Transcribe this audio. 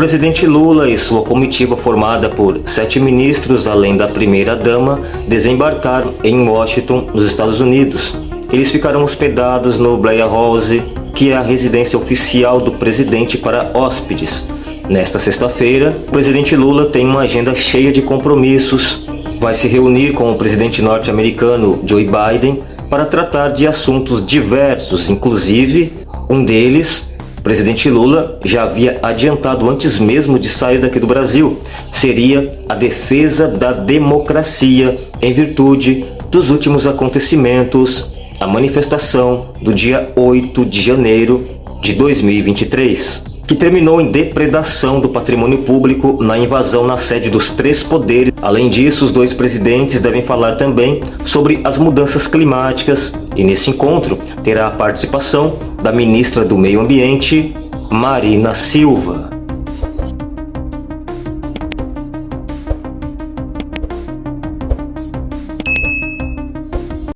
presidente Lula e sua comitiva formada por sete ministros, além da primeira-dama, desembarcaram em Washington, nos Estados Unidos. Eles ficaram hospedados no Blair House, que é a residência oficial do presidente para hóspedes. Nesta sexta-feira, o presidente Lula tem uma agenda cheia de compromissos. Vai se reunir com o presidente norte-americano Joe Biden para tratar de assuntos diversos, inclusive um deles o presidente Lula já havia adiantado antes mesmo de sair daqui do Brasil, seria a defesa da democracia em virtude dos últimos acontecimentos, a manifestação do dia 8 de janeiro de 2023 que terminou em depredação do patrimônio público na invasão na sede dos três poderes. Além disso, os dois presidentes devem falar também sobre as mudanças climáticas e nesse encontro terá a participação da ministra do Meio Ambiente, Marina Silva.